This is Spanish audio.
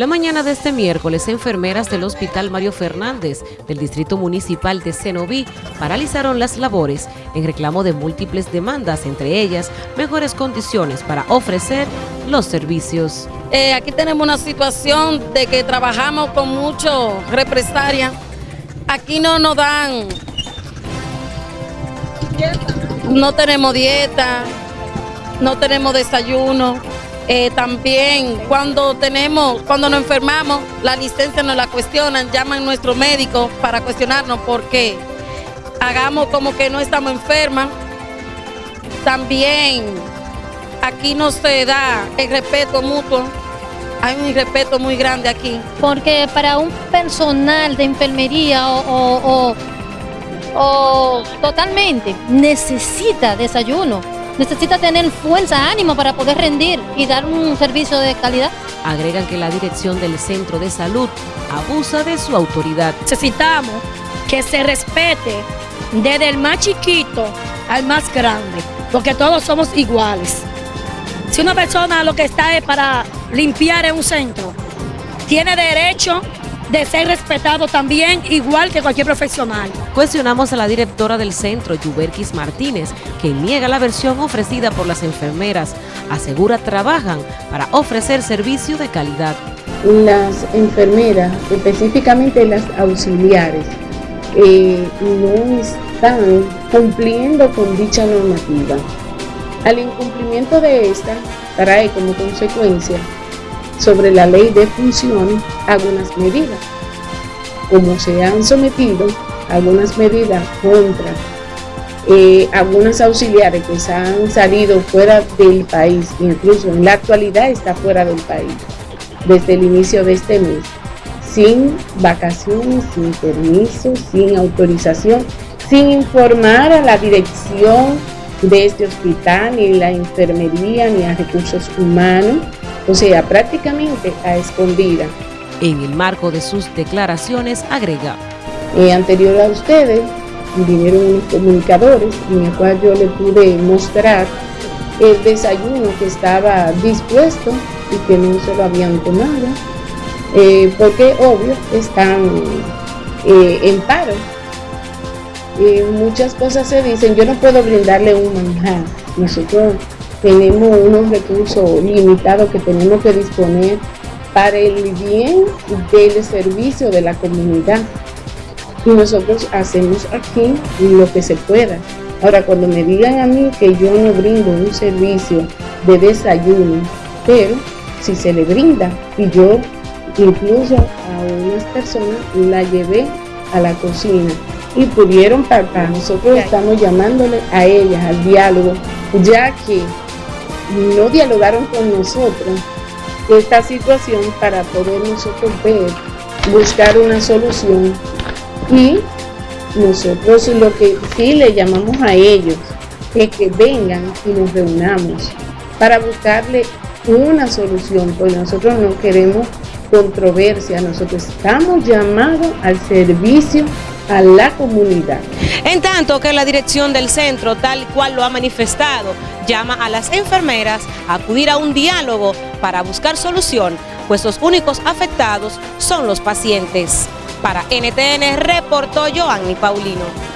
La mañana de este miércoles, enfermeras del Hospital Mario Fernández del Distrito Municipal de Cenoví paralizaron las labores en reclamo de múltiples demandas, entre ellas mejores condiciones para ofrecer los servicios. Eh, aquí tenemos una situación de que trabajamos con mucho represalia. Aquí no nos dan, no tenemos dieta, no tenemos desayuno. Eh, también cuando tenemos, cuando nos enfermamos, la licencia nos la cuestionan, llaman a nuestro médico para cuestionarnos por qué. Hagamos como que no estamos enfermas. También aquí no se da el respeto mutuo. Hay un respeto muy grande aquí. Porque para un personal de enfermería o, o totalmente necesita desayuno necesita tener fuerza, ánimo para poder rendir y dar un servicio de calidad. Agregan que la dirección del centro de salud abusa de su autoridad. Necesitamos que se respete desde el más chiquito al más grande, porque todos somos iguales. Si una persona lo que está es para limpiar en un centro, tiene derecho de ser respetado también, igual que cualquier profesional. Cuestionamos a la directora del centro, Yuberquis Martínez, que niega la versión ofrecida por las enfermeras. Asegura trabajan para ofrecer servicio de calidad. Las enfermeras, específicamente las auxiliares, eh, no están cumpliendo con dicha normativa. Al incumplimiento de esta trae como consecuencia sobre la ley de función algunas medidas. Como se han sometido algunas medidas contra eh, algunas auxiliares que se han salido fuera del país, incluso en la actualidad está fuera del país, desde el inicio de este mes, sin vacaciones, sin permiso, sin autorización, sin informar a la dirección de este hospital, ni la enfermería, ni a recursos humanos, o sea, prácticamente a escondida. En el marco de sus declaraciones agrega. Eh, anterior a ustedes vinieron unos comunicadores en el cual yo le pude mostrar el desayuno que estaba dispuesto y que no se lo habían tomado, eh, porque obvio están eh, en paro. muchas cosas se dicen, yo no puedo brindarle un manjar, nosotros tenemos unos recursos limitados que tenemos que disponer para el bien del servicio de la comunidad. Y nosotros hacemos aquí lo que se pueda. Ahora, cuando me digan a mí que yo no brindo un servicio de desayuno, pero si se le brinda, y yo incluso a unas personas la llevé a la cocina y pudieron partir. Nosotros estamos llamándole a ellas al diálogo, ya que no dialogaron con nosotros esta situación para poder nosotros ver, buscar una solución. Y nosotros lo que sí le llamamos a ellos es que vengan y nos reunamos para buscarle una solución, porque nosotros no queremos controversia, nosotros estamos llamados al servicio a la comunidad. En tanto que la dirección del centro, tal cual lo ha manifestado, llama a las enfermeras a acudir a un diálogo para buscar solución, pues los únicos afectados son los pacientes. Para NTN reportó Joanny Paulino.